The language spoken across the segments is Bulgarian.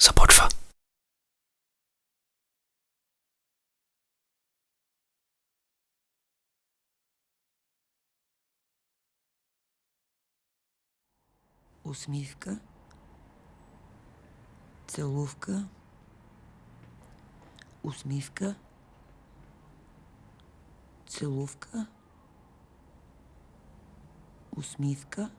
започва. усмивка, целувка, усмивка, целувка, усмивка.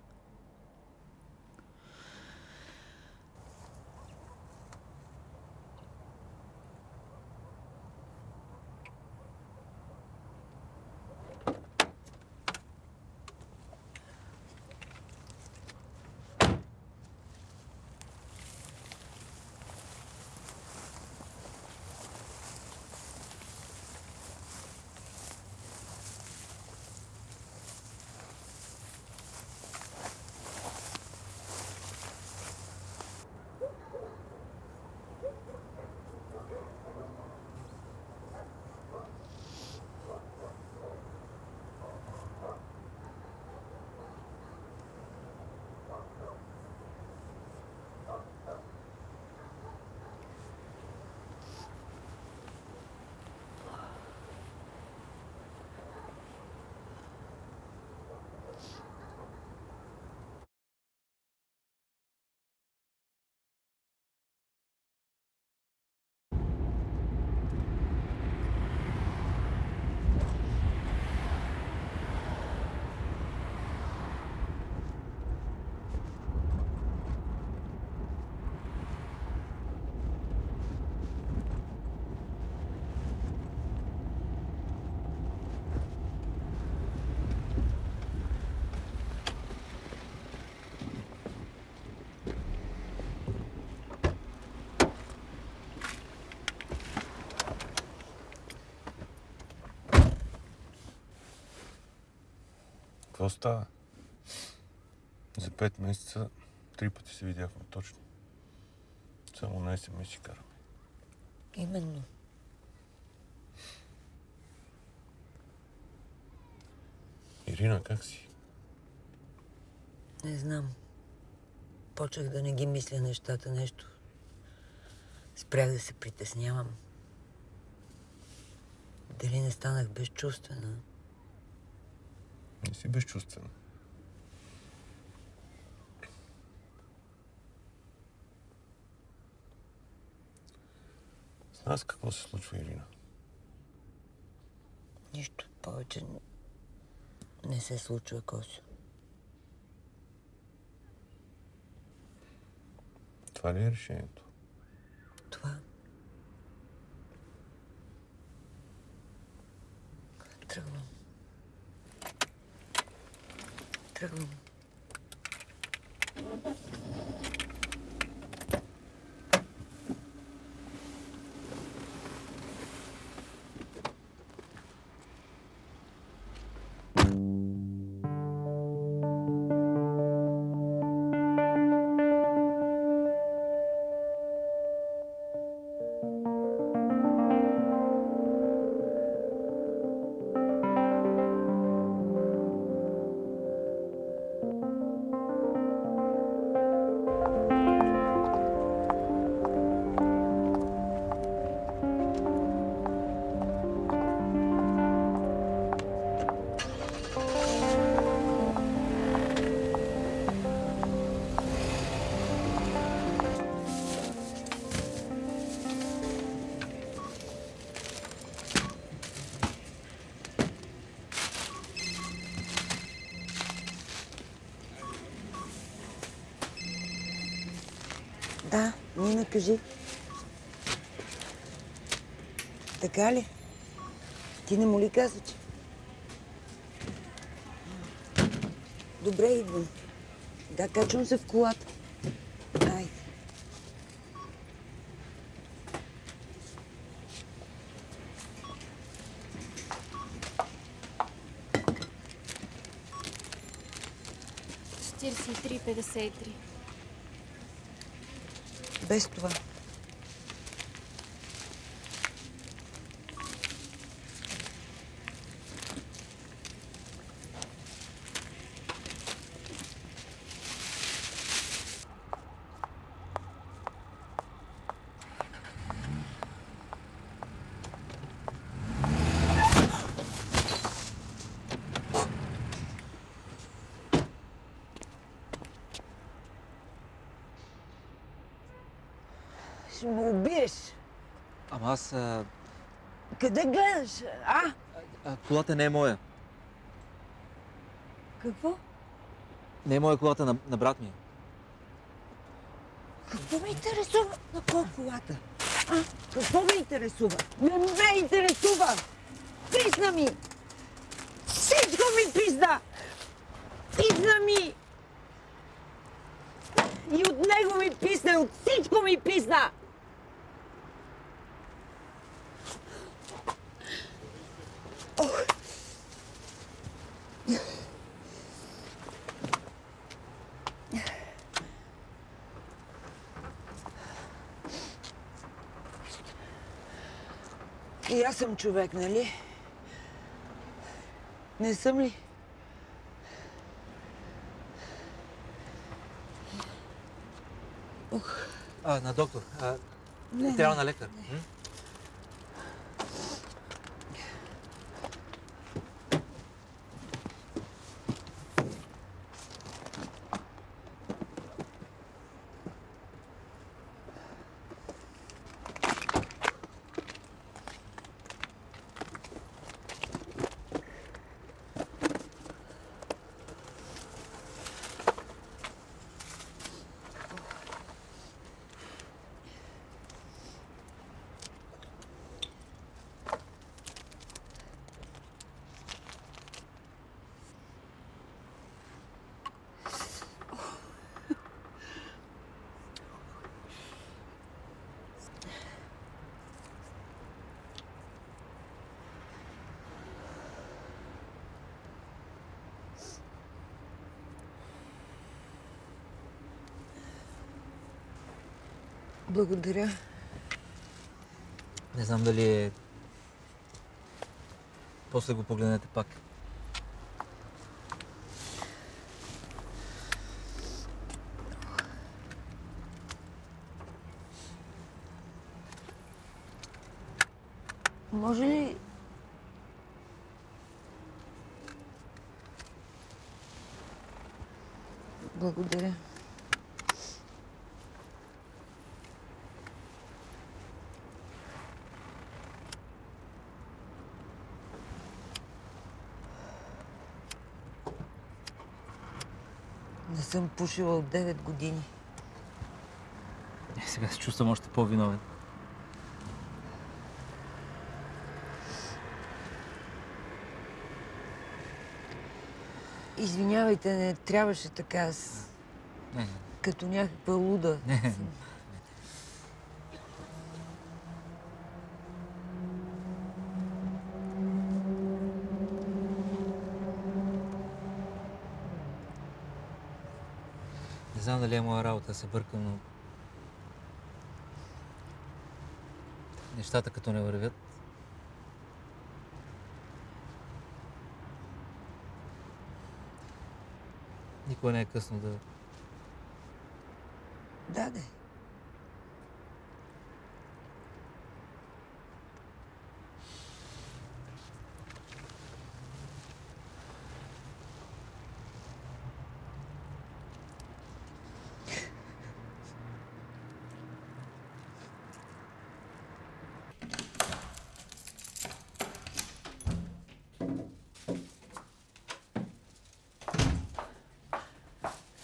Какво става? За пет месеца три пъти се видяхме точно. Само на СМС си караме. Именно. Ирина, как си? Не знам. Почнах да не ги мисля нещата нещо. Спрях да се притеснявам. Дали не станах безчувствена? Не си безчувствена. С нас какво се случва, Ирина? Нищо повече не- не се случва, Косо. Това ли е решението? Това. Тръгвам. Тръгвам. Да, Нина, кажи. Така ли? Ти не му ли каза, че... Добре, идвам. Да, качвам се в колата. Айде. Четиридесет и три, петдесет и три. Без това. Ама аз... А, Къде гледаш? А? а, колата не е моя. Какво? Не е моя колата на, на брат ми. е. Какво ме интересува? На кой колата? А? Какво ме интересува? Не ме интересува! Писна ми! Всичко ми пизна! Писна ми! И от него ми писна, и от всичко ми писна! И аз съм човек, нали? Не съм ли? А, на доктор. А, Не, трябва на лекар. М? Благодаря. Не знам дали е... После го погледнете пак. Може ли... Благодаря. Съм пушила от 9 години. Е, сега се чувствам още по-виновен. Извинявайте, не трябваше така. Аз Не, като някаква луда. Не. Не знам дали е моя работа да се бъркам, но... Нещата като не вървят, никога не е късно да да.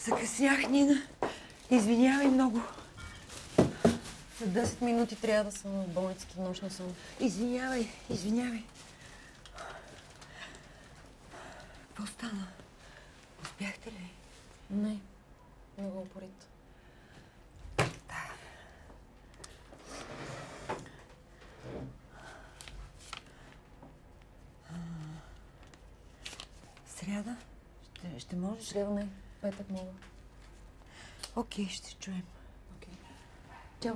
Закъснях, Нина. Извинявай много. След 10 минути трябва да съм в болницата нощна сън. Извинявай, извинявай. Какво стана? Успяхте ли? Не, не го упорит. Сряда? Ще, ще можеш? Сряда не, بيتك ماما اوكي اشتري دريم اوكي جو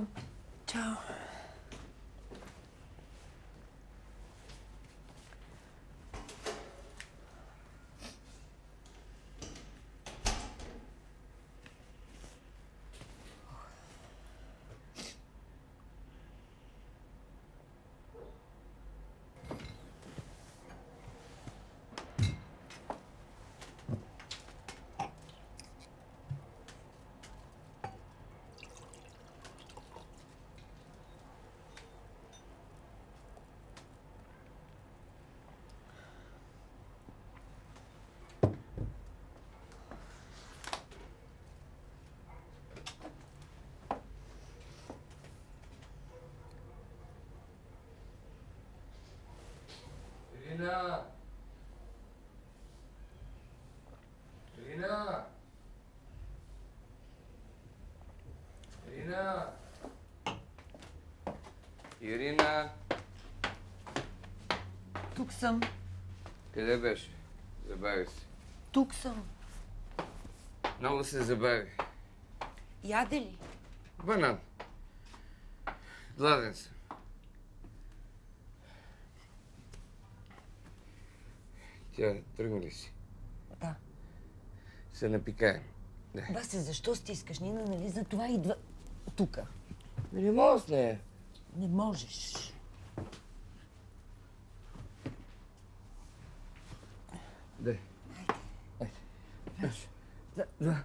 جو Lina. Lina. Ирина! Ирина! Тук съм. Къде беше? Забави се. Тук съм. Много се забави. Яде ли? Банан. Гладен съм. Тя тръгна ли си? Да. Се напикаем. Васе, защо стискаш? Нина, нали за това идва тук? Не мога с нея. Не можеш. Дай. Да.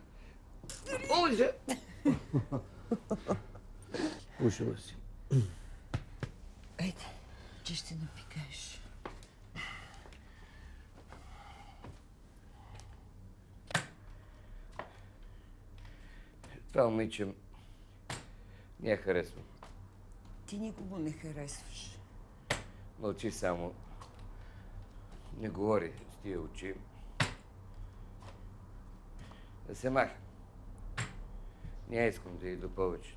Ой, се! Пушила си. Айде, че ще напикаеш. Това момиче не я харесвам. Ти никого не харесваш. Мълчи само. Не говори с тия очи. Да се маха. Не искам да иду повече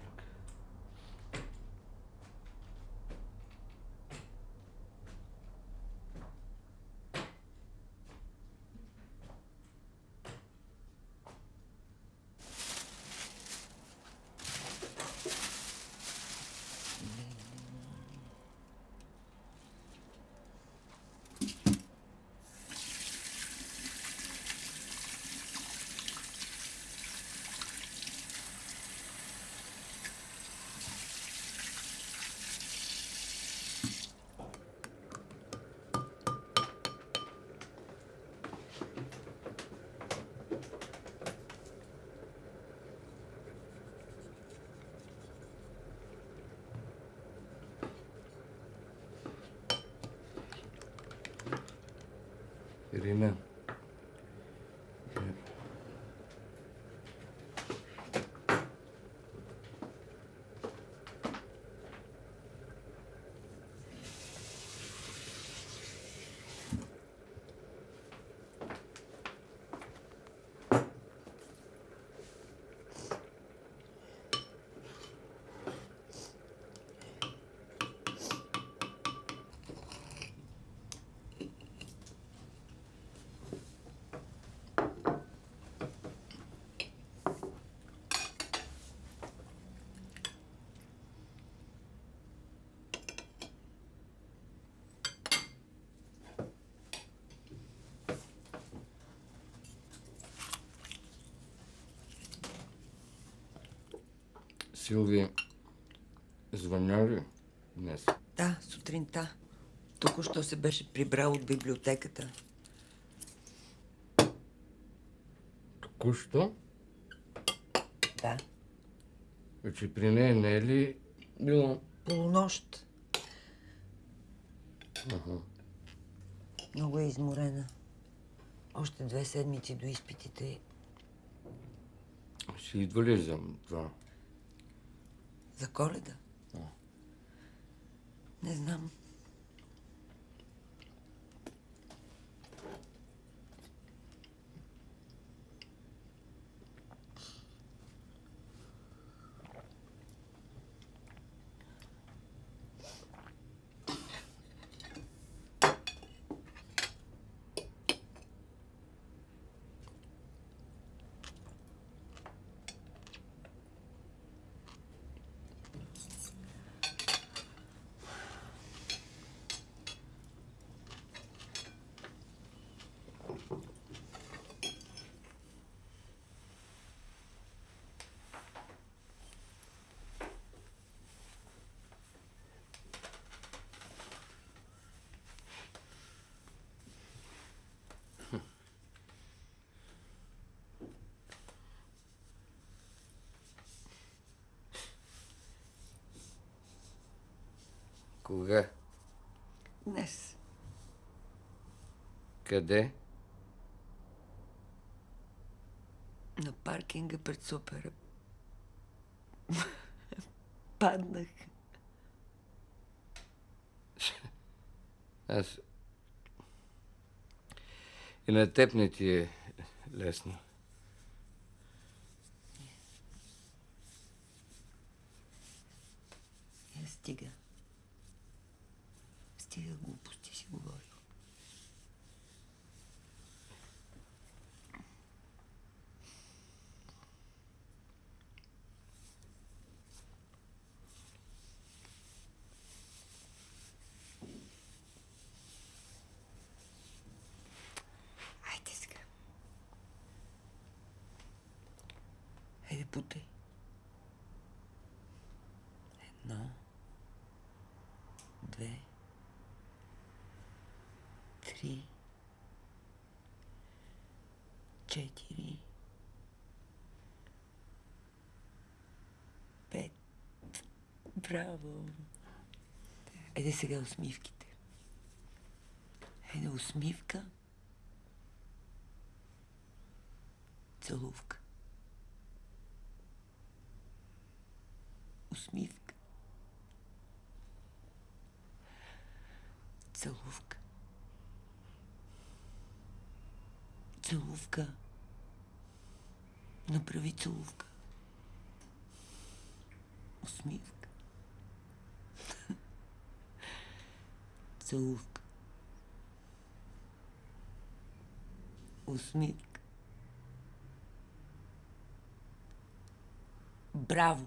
тук. Ирина. Силви, звъня ли днес? Да, сутринта. Току-що се беше прибрал от библиотеката. Току-що? Да. Вече при нея не е ли било? Полунощ. Много е изморена. Още две седмици до изпитите. Ще идва ли за това? За коледа? Не знам. Кога? Днес. Къде? На паркинга пред супера. Паднах. Аз... И на теб не ти е лесно. Я стига. Стига глупости си говорил. Хайде сега. Хайде, бутай. Едно. Две. Три. Четири. Пет. Браво. Айде сега усмивките. Айде усмивка. Целувка. Усмивка. Целувка. Целувка. Направи целувка. Усмивка. Целувка. Усмивка. Браво!